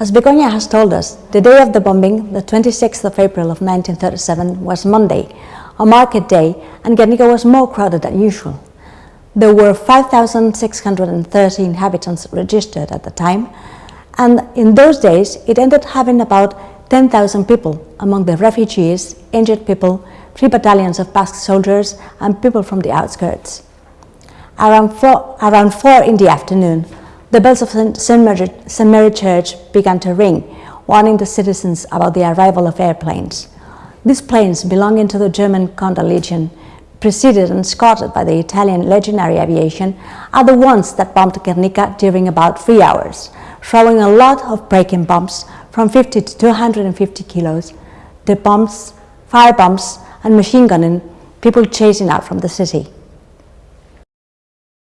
As Begonia has told us, the day of the bombing, the 26th of April of 1937, was Monday, a market day, and Guernica was more crowded than usual. There were 5,630 inhabitants registered at the time, and in those days it ended having about 10,000 people among the refugees, injured people, three battalions of Basque soldiers, and people from the outskirts. Around four, around four in the afternoon, the bells of St. Mary, Church began to ring, warning the citizens about the arrival of airplanes. These planes, belonging to the German Condor Legion, preceded and escorted by the Italian Legionary Aviation, are the ones that bombed Guernica during about three hours, throwing a lot of breaking bombs from 50 to 250 kilos, the bombs, fire bombs, and machine gunning, people chasing out from the city.